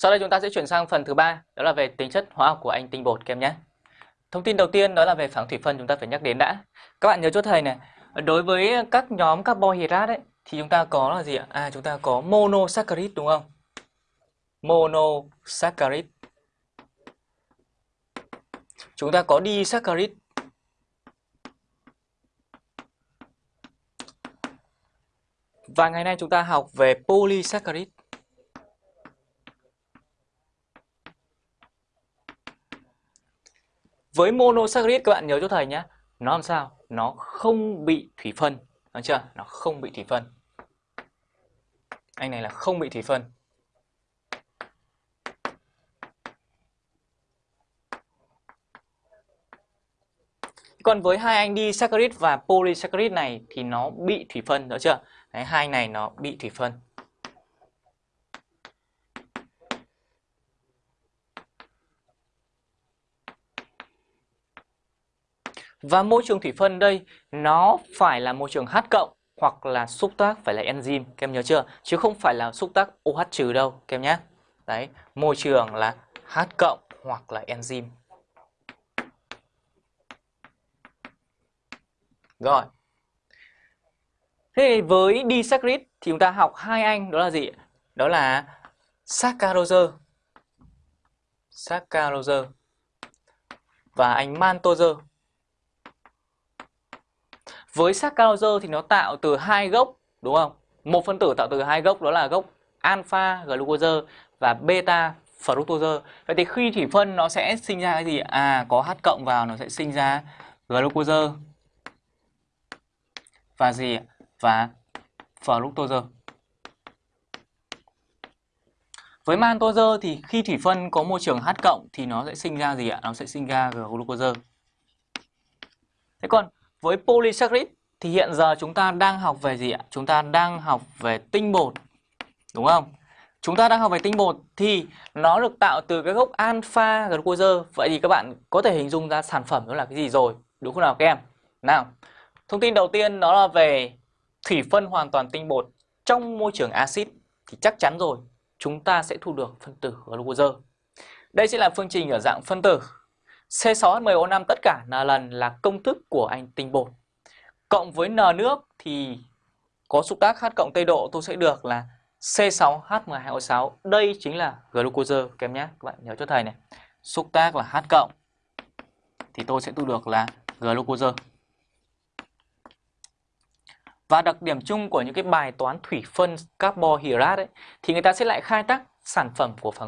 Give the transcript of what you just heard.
Sau đây chúng ta sẽ chuyển sang phần thứ ba, đó là về tính chất hóa học của anh tinh bột kem nhé. Thông tin đầu tiên đó là về phản thủy phân chúng ta phải nhắc đến đã. Các bạn nhớ cho thầy này, đối với các nhóm carbohydrate ấy thì chúng ta có là gì ạ? À chúng ta có monosaccharide đúng không? Monosaccharide. Chúng ta có disaccharide. Và ngày nay chúng ta học về polysaccharide. Với monosaccharide các bạn nhớ cho thầy nhé Nó làm sao? Nó không bị thủy phân Đúng chưa? Nó không bị thủy phân Anh này là không bị thủy phân Còn với hai anh disaccharide và polysaccharide này thì nó bị thủy phân, đúng chưa? Đấy, hai này nó bị thủy phân. Và môi trường thủy phân đây nó phải là môi trường H cộng hoặc là xúc tác phải là enzyme, các em nhớ chưa? Chứ không phải là xúc tác OH trừ đâu, các em nhé. Đấy, môi trường là H cộng hoặc là enzyme. Rồi. Thế với disaccharide thì chúng ta học hai anh đó là gì? Đó là saccharose. Saccharose và anh maltose. Với saccharose thì nó tạo từ hai gốc, đúng không? Một phân tử tạo từ hai gốc đó là gốc alpha glucose và beta fructose. Vậy thì khi thủy phân nó sẽ sinh ra cái gì? À có H cộng vào nó sẽ sinh ra glucose và gì? Và fructose. Với maltose thì khi thủy phân có môi trường H cộng thì nó sẽ sinh ra gì ạ? Nó sẽ sinh ra glucose. Thế còn với polysaccharide thì hiện giờ chúng ta đang học về gì ạ? Chúng ta đang học về tinh bột. Đúng không? Chúng ta đang học về tinh bột thì nó được tạo từ cái gốc alpha glucose. Vậy thì các bạn có thể hình dung ra sản phẩm đó là cái gì rồi? Đúng không nào các em? Nào, thông tin đầu tiên đó là về thủy phân hoàn toàn tinh bột trong môi trường axit thì chắc chắn rồi chúng ta sẽ thu được phân tử glucose. Đây sẽ là phương trình ở dạng phân tử C6H10O5 tất cả là lần là công thức của anh tinh bột. Cộng với N nước thì có xúc tác H cộng Tây độ tôi sẽ được là C6H12O6. Đây chính là glucose các em nhé. Các bạn nhớ cho thầy này. Xúc tác là H cộng thì tôi sẽ thu được là glucose. Và đặc điểm chung của những cái bài toán thủy phân carbohydrate ấy, thì người ta sẽ lại khai tác sản phẩm của phần